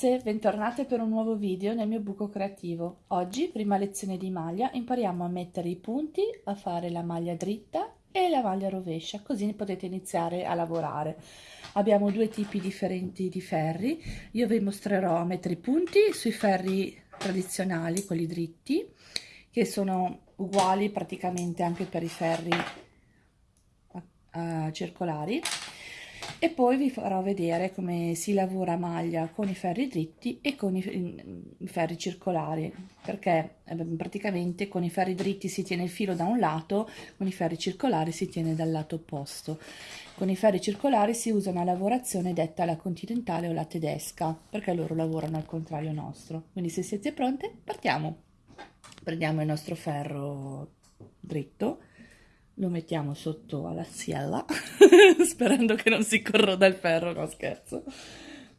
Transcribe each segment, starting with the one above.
Ragazze, bentornate per un nuovo video nel mio buco creativo. Oggi, prima lezione di maglia, impariamo a mettere i punti, a fare la maglia dritta e la maglia rovescia, così potete iniziare a lavorare. Abbiamo due tipi differenti di ferri, io vi mostrerò a mettere i punti sui ferri tradizionali, quelli dritti, che sono uguali praticamente anche per i ferri uh, circolari e poi vi farò vedere come si lavora maglia con i ferri dritti e con i, i ferri circolari perché eh, praticamente con i ferri dritti si tiene il filo da un lato con i ferri circolari si tiene dal lato opposto. Con i ferri circolari si usa una lavorazione detta la continentale o la tedesca perché loro lavorano al contrario nostro. Quindi se siete pronte partiamo. Prendiamo il nostro ferro dritto lo mettiamo sotto alla siella sperando che non si corroda il ferro, no scherzo.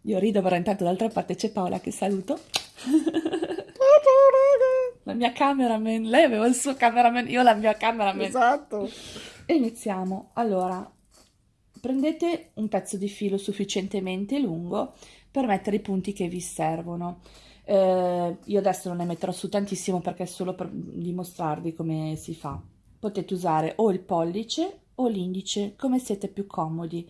Io rido, però intanto d'altra parte c'è Paola che saluto. la mia cameraman, lei aveva il suo cameraman, io la mia cameraman. Esatto. E iniziamo. Allora, prendete un pezzo di filo sufficientemente lungo per mettere i punti che vi servono. Eh, io adesso non ne metterò su tantissimo perché è solo per dimostrarvi come si fa potete usare o il pollice o l'indice come siete più comodi.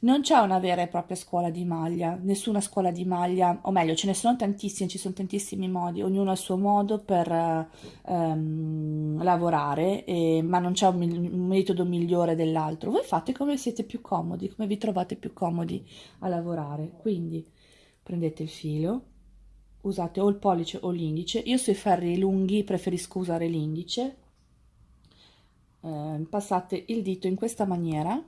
Non c'è una vera e propria scuola di maglia, nessuna scuola di maglia, o meglio, ce ne sono tantissimi, ci sono tantissimi modi, ognuno ha il suo modo per um, lavorare, e, ma non c'è un, un, metodo migliore dell'altro. Voi fate come siete più comodi, come vi trovate più comodi a lavorare. Quindi prendete il filo, usate o il pollice o l'indice. Io sui ferri lunghi preferisco usare l'indice eh, passate il dito in questa maniera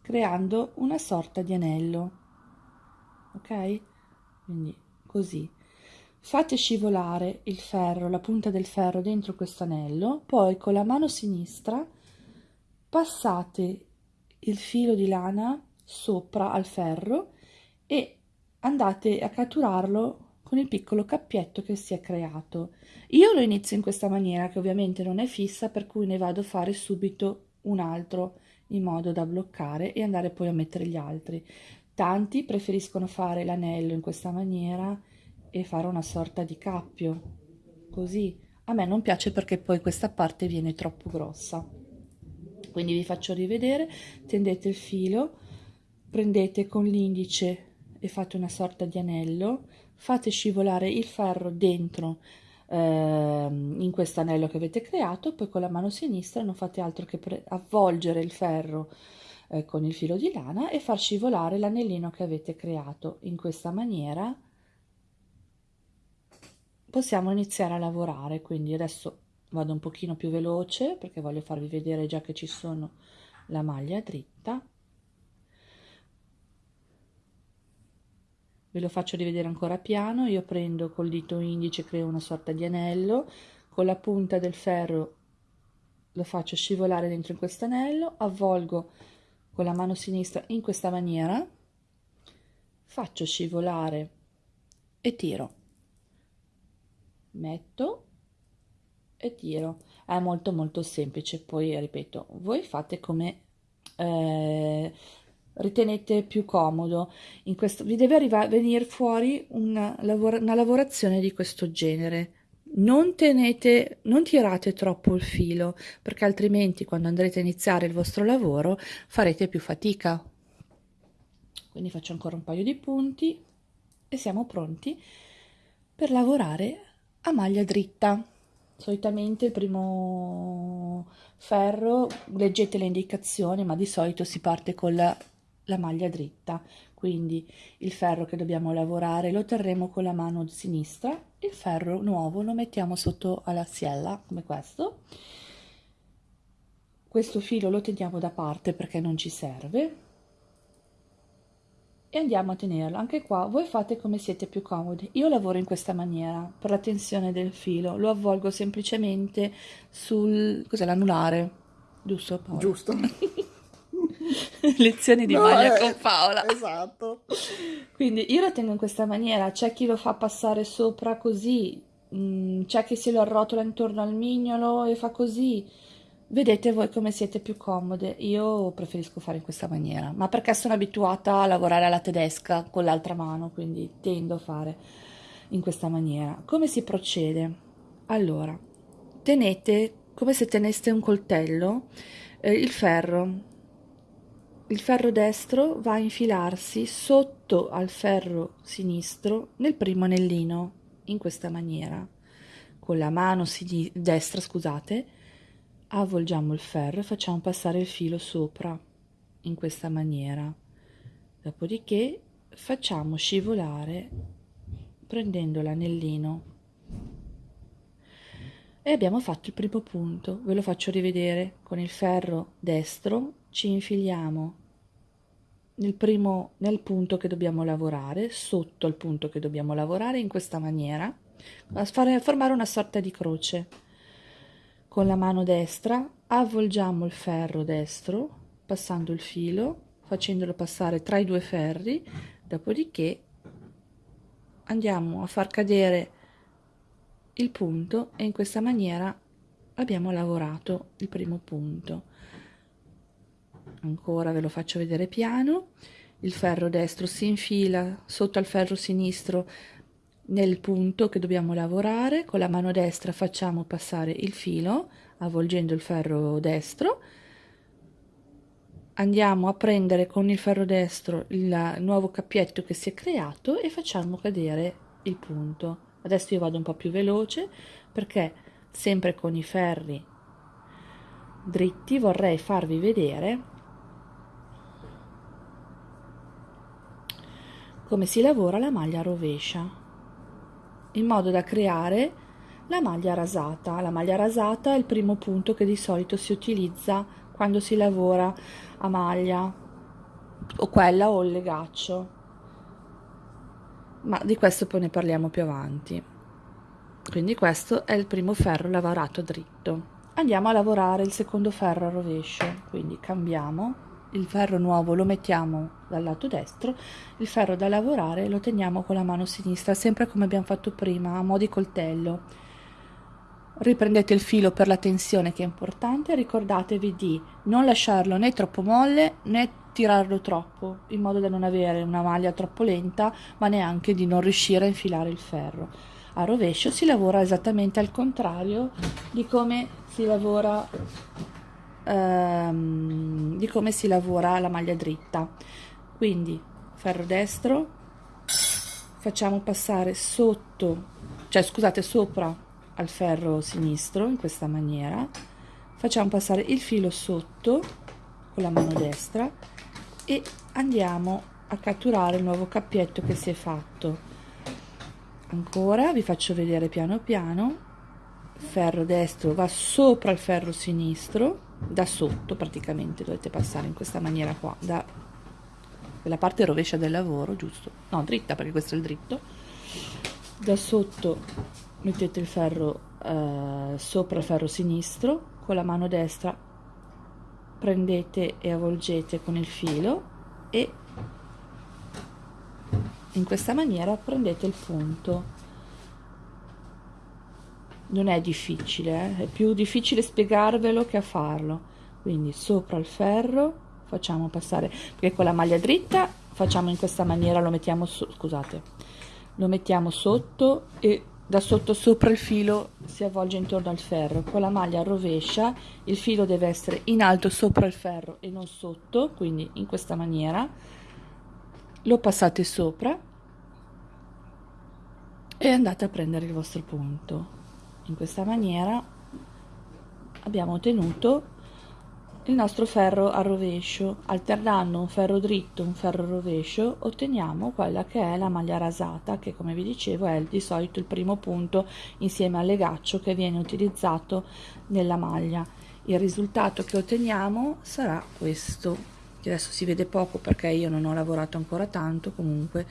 creando una sorta di anello ok? Quindi così. Fate scivolare il ferro la punta del ferro dentro questo anello poi con la mano sinistra passate il filo di lana sopra al ferro e andate a catturarlo con il piccolo cappietto che si è creato. Io lo inizio in questa maniera che ovviamente non è fissa per cui ne vado a fare subito un altro in modo da bloccare e andare poi a mettere gli altri. Tanti preferiscono fare l'anello in questa maniera e fare una sorta di cappio, così. A me non piace perché poi questa parte viene troppo grossa. Quindi vi faccio rivedere, tendete il filo, prendete con l'indice e fate una sorta di anello, fate scivolare il ferro dentro eh, in questo anello che avete creato, poi con la mano sinistra non fate altro che avvolgere il ferro eh, con il filo di lana e far scivolare l'anellino che avete creato. In questa maniera possiamo iniziare a lavorare, quindi adesso vado un pochino più veloce perché voglio farvi vedere già che ci sono la maglia dritta ve lo faccio rivedere ancora piano. Io prendo col dito indice creo una sorta di anello. Con la punta del ferro lo faccio scivolare dentro in questo anello. Avvolgo con la mano sinistra in questa maniera. Faccio scivolare e tiro. Metto e tiro. È molto molto semplice. Poi ripeto voi fate come eh, ritenete più comodo. In questo, vi deve arrivare, venire fuori una, lavora, una lavorazione di questo genere. Non, tenete, non tirate troppo il filo, perché altrimenti quando andrete a iniziare il vostro lavoro farete più fatica. Quindi faccio ancora un paio di punti e siamo pronti per lavorare a maglia dritta. Solitamente il primo ferro, leggete le indicazioni, ma di solito si parte con la la maglia dritta. Quindi il ferro che dobbiamo lavorare lo terremo con la mano sinistra il ferro nuovo lo mettiamo sotto alla siella come questo. Questo filo lo teniamo da parte perché non ci serve. E andiamo a tenerlo. Anche qua voi fate come siete più comodi. Io lavoro in questa maniera per la tensione del filo. Lo avvolgo semplicemente sul cos'è l'anulare. Giusto Paolo? giusto lezioni di no, maglia eh, con Paola. Esatto. Quindi io lo tengo in questa maniera, c'è chi lo fa passare sopra così, mm, c'è chi se lo arrotola intorno al mignolo e fa così. vedete voi come siete più comode io preferisco fare in questa maniera ma perché sono abituata a lavorare alla tedesca con l'altra mano quindi tendo a fare in questa maniera come si procede allora tenete come se teneste un coltello eh, il ferro il ferro destro va a infilarsi sotto al ferro sinistro nel primo anellino in questa maniera. Con la mano destra scusate avvolgiamo il ferro e facciamo passare il filo sopra in questa maniera. Dopodiché facciamo scivolare prendendo l'anellino. E abbiamo fatto il primo punto. Ve lo faccio rivedere. Con il ferro destro ci infiliamo nel primo nel punto che dobbiamo lavorare sotto il punto che dobbiamo lavorare in questa maniera a formare una sorta di croce. Con la mano destra avvolgiamo il ferro destro passando il filo facendolo passare tra i due ferri dopodiché andiamo a far cadere il punto e in questa maniera abbiamo lavorato il primo punto ancora ve lo faccio vedere piano. Il ferro destro si infila sotto al ferro sinistro nel punto che dobbiamo lavorare. Con la mano destra facciamo passare il filo avvolgendo il ferro destro. Andiamo a prendere con il ferro destro il nuovo cappietto che si è creato e facciamo cadere il punto. Adesso io vado un po' più veloce perché sempre con i ferri dritti vorrei farvi vedere come si lavora la maglia rovescia in modo da creare la maglia rasata la maglia rasata è il primo punto che di solito si utilizza quando si lavora a maglia o quella o il legaccio ma di questo poi ne parliamo più avanti. Quindi questo è il primo ferro lavorato dritto. Andiamo a lavorare il secondo ferro a rovescio, quindi cambiamo, il ferro nuovo lo mettiamo dal lato destro, il ferro da lavorare lo teniamo con la mano sinistra, sempre come abbiamo fatto prima, a mo' di coltello. Riprendete il filo per la tensione che è importante, ricordatevi di non lasciarlo né troppo molle né tirarlo troppo in modo da non avere una maglia troppo lenta ma neanche di non riuscire a infilare il ferro a rovescio si lavora esattamente al contrario di come si lavora ehm, di come si lavora la maglia dritta. Quindi ferro destro facciamo passare sotto cioè scusate sopra al ferro sinistro in questa maniera. Facciamo passare il filo sotto con la mano destra e andiamo a catturare il nuovo cappietto che si è fatto. Ancora vi faccio vedere piano piano. Ferro destro va sopra il ferro sinistro da sotto praticamente dovete passare in questa maniera qua da la parte rovescia del lavoro giusto? No dritta perché questo è il dritto. Da sotto mettete il ferro eh, sopra il ferro sinistro con la mano destra prendete e avvolgete con il filo e in questa maniera prendete il punto non è difficile eh? è più difficile spiegarvelo che a farlo. Quindi sopra il ferro facciamo passare perché con la maglia dritta facciamo in questa maniera lo mettiamo su, scusate lo mettiamo sotto e da sotto sopra il filo si avvolge intorno al ferro. Con la maglia rovescia il filo deve essere in alto sopra il ferro e non sotto quindi in questa maniera. Lo passate sopra e andate a prendere il vostro punto in questa maniera abbiamo ottenuto il nostro ferro a rovescio. Alternando un ferro dritto e un ferro rovescio otteniamo quella che è la maglia rasata che come vi dicevo è di solito il primo punto insieme al legaccio che viene utilizzato nella maglia. Il risultato che otteniamo sarà questo che adesso si vede poco perché io non ho lavorato ancora tanto comunque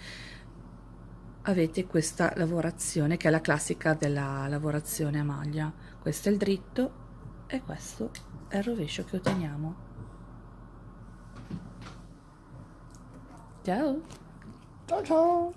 avete questa lavorazione che è la classica della lavorazione a maglia. Questo è il dritto e questo è il rovescio che otteniamo. Ciao. Ciao ciao